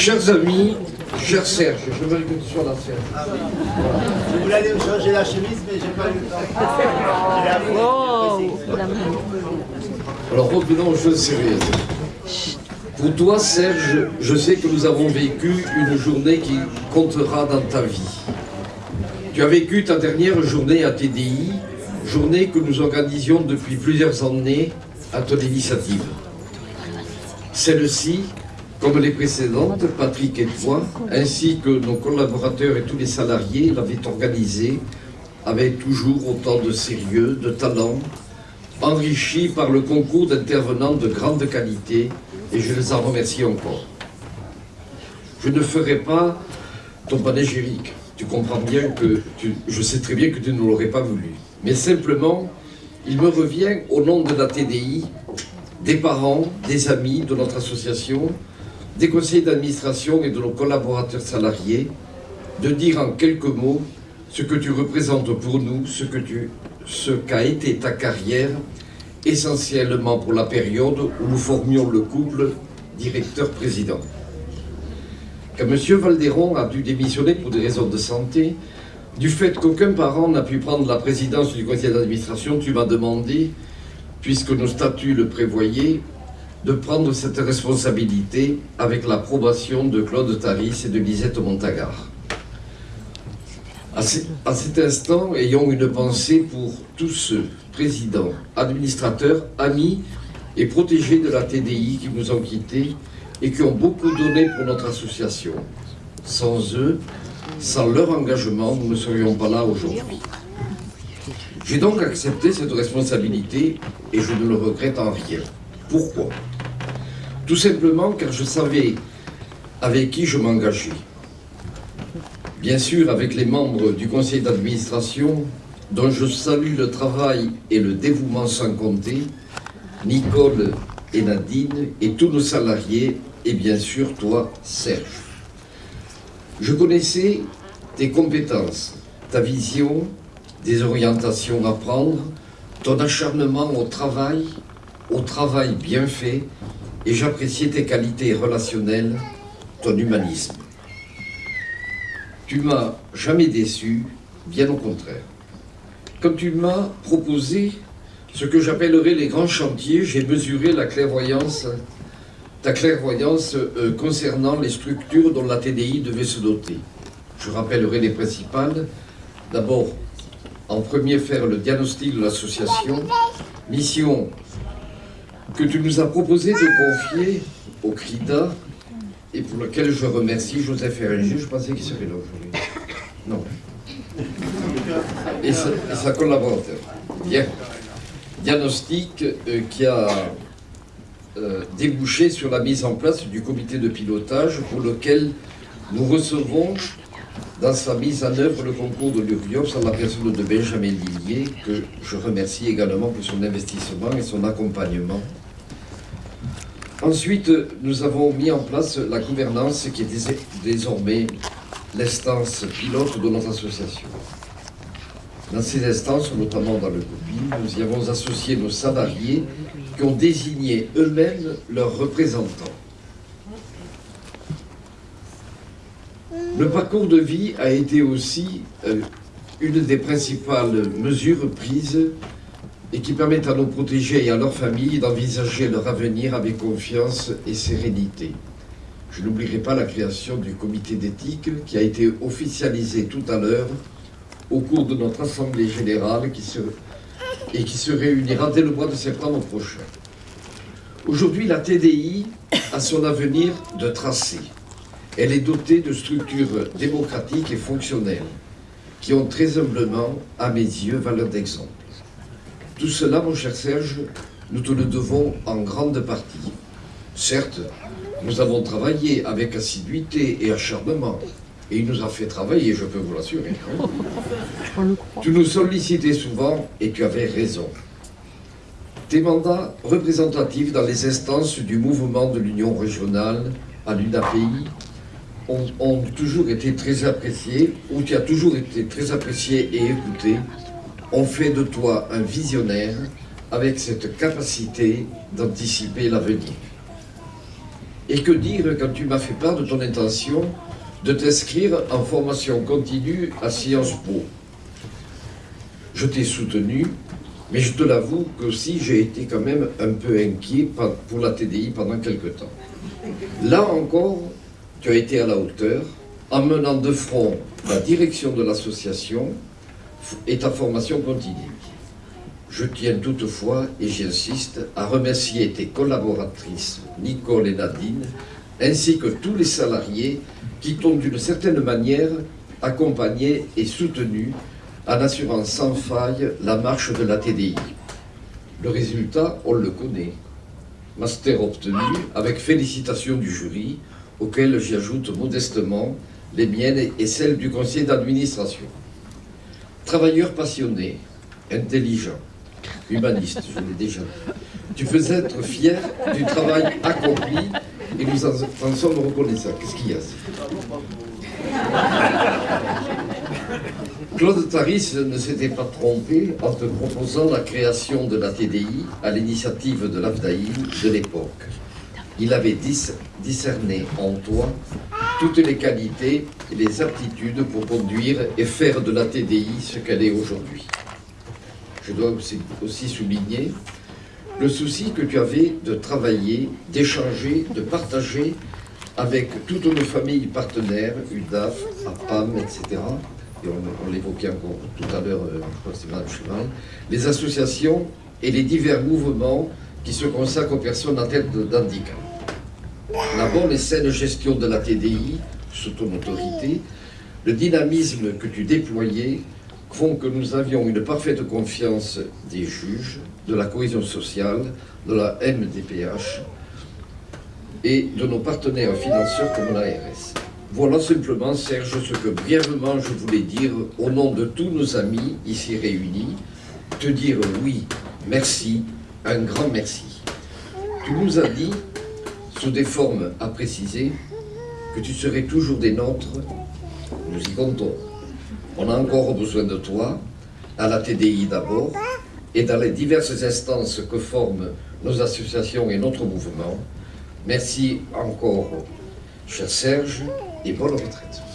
Chers amis, cher Serge, je veux que tu sois là, Serge. Ah oui. Je voulais aller me changer la chemise, mais j'ai pas eu le temps. Oh Alors revenons aux choses sérieuses. Pour toi, Serge, je sais que nous avons vécu une journée qui comptera dans ta vie. Tu as vécu ta dernière journée à TDI, journée que nous organisions depuis plusieurs années à ton initiative. Celle-ci, comme les précédentes, Patrick et toi, ainsi que nos collaborateurs et tous les salariés l'avaient organisée avec toujours autant de sérieux, de talent, enrichi par le concours d'intervenants de grande qualité, et je les en remercie encore. Je ne ferai pas ton panégyrique. Tu comprends bien que, tu- je sais très bien que tu ne l'aurais pas voulu. Mais simplement, il me revient au nom de la TDI, des parents, des amis de notre association, des conseillers d'administration et de nos collaborateurs salariés, de dire en quelques mots ce que tu représentes pour nous, ce que tu, ce qu'a été ta carrière, essentiellement pour la période où nous formions le couple directeur-président. Quand M. Valderon a dû démissionner pour des raisons de santé, du fait qu'aucun parent n'a pu prendre la présidence du conseil d'administration, tu m'as demandé, puisque nos statuts le prévoyaient, de prendre cette responsabilité avec l'approbation de Claude Taris et de Lisette Montagard. À, ce- à cet instant, ayons une pensée pour tous ceux, présidents, administrateurs, amis et protégés de la TDI qui nous ont quittés et qui ont beaucoup donné pour notre association. Sans eux, sans leur engagement, nous ne serions pas là aujourd'hui. J'ai donc accepté cette responsabilité et je ne le regrette en rien. Pourquoi? Tout simplement car je savais avec qui je m'engageais. Bien sûr, avec les membres du conseil d'administration, dont je salue le travail et le dévouement sans compter, Nicole et Nadine et tous nos salariés, et bien sûr toi, Serge. Je connaissais tes compétences, ta vision, des orientations à prendre, ton acharnement au travail, au travail bien fait, et j'appréciais tes qualités relationnelles, ton humanisme. Tu m'as jamais déçu, bien au contraire. Quand tu m'as proposé ce que j'appellerais les grands chantiers, j'ai mesuré la clairvoyance, ta clairvoyance euh, concernant les structures dont la TDI devait se doter. Je rappellerai les principales. D'abord, en premier, faire le diagnostic de l'association, mission que tu nous as proposé de confier au CRIDA et pour lequel je remercie Joseph Eringer. Je pensais qu'il serait là aujourd'hui. Non. Et sa, et sa collaborateur. Bien. Diagnostic euh, qui a euh, débouché sur la mise en place du comité de pilotage pour lequel nous recevons dans sa mise en œuvre le concours de l'URIOPS en la personne de Benjamin Lillier, que je remercie également pour son investissement et son accompagnement. Ensuite, nous avons mis en place la gouvernance qui est dés- désormais l'instance pilote de notre association. Dans ces instances, notamment dans le COPI, nous y avons associé nos salariés qui ont désigné eux-mêmes leurs représentants. Le parcours de vie a été aussi euh, une des principales mesures prises et qui permettent à nos protégés et à leurs familles d'envisager leur avenir avec confiance et sérénité. Je n'oublierai pas la création du comité d'éthique qui a été officialisé tout à l'heure au cours de notre assemblée générale qui se, et qui se réunira dès le mois de septembre prochain. Aujourd'hui, la TDI a son avenir de tracé. Elle est dotée de structures démocratiques et fonctionnelles qui ont très humblement, à mes yeux, valeur d'exemple. Tout cela, mon cher Serge, nous te le devons en grande partie. Certes, nous avons travaillé avec assiduité et acharnement, et il nous a fait travailler, je peux vous l'assurer. Tu nous sollicitais souvent et tu avais raison. Tes mandats représentatifs dans les instances du mouvement de l'Union régionale à l'UNAPI ont, ont toujours été très appréciés, ou tu as toujours été très apprécié et écouté, ont fait de toi un visionnaire avec cette capacité d'anticiper l'avenir. Et que dire quand tu m'as fait part de ton intention de t'inscrire en formation continue à Sciences Po? Je t'ai soutenu, mais je te l'avoue que aussi j'ai été quand même un peu inquiet pour la TDI pendant quelque temps. Là encore, tu as été à la hauteur, en menant de front la direction de l'association et ta formation continue. Je tiens toutefois, et j'insiste, à remercier tes collaboratrices, Nicole et Nadine, ainsi que tous les salariés qui t'ont d'une certaine manière accompagné et soutenu en assurant sans faille la marche de la TDI. Le résultat, on le connaît. Master obtenu avec félicitations du jury, auquel j'ajoute modestement les miennes et celles du conseil d'administration. Travailleur passionné, intelligent, humaniste, je l'ai déjà dit. Tu peux être fier du travail accompli et nous en, sommes reconnaissants. Qu'est-ce qu'il y a Claude Taris ne s'était pas trompé en te proposant la création de la TDI à l'initiative de l'AFDAï de l'époque. Il avait discerné en toi toutes les qualités et les aptitudes pour conduire et faire de la TDI ce qu'elle est aujourd'hui. Je dois aussi souligner le souci que tu avais de travailler, d'échanger, de partager avec toutes nos familles partenaires, UDAF, APAM, etc., et on, l'évoquait encore tout à l'heure, euh, je crois que c'est les associations et les divers mouvements qui se consacrent aux personnes tête d'handicap. La bonne et saine gestion de la TDI, sous ton autorité, le dynamisme que tu déployais font que nous avions une parfaite confiance des juges, de la cohésion sociale, de la MDPH et de nos partenaires financiers comme l'ARS. Voilà simplement, Serge, ce que brièvement je voulais dire au nom de tous nos amis ici réunis, te dire oui, merci, un grand merci. Tu nous as dit sous des formes à préciser, que tu serais toujours des nôtres, nous y comptons. On a encore besoin de toi, à la TDI d'abord, et dans les diverses instances que forment nos associations et notre mouvement. Merci encore, cher Serge, et bonne retraite.